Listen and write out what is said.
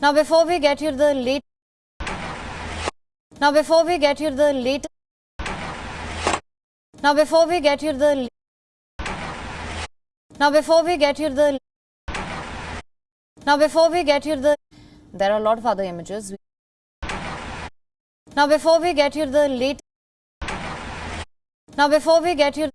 Now before we get you the late Now before we get you the late Now before we get you the Now before we get you the Now before we get you the There are a lot of other images. Now before we get you the late Now before we get you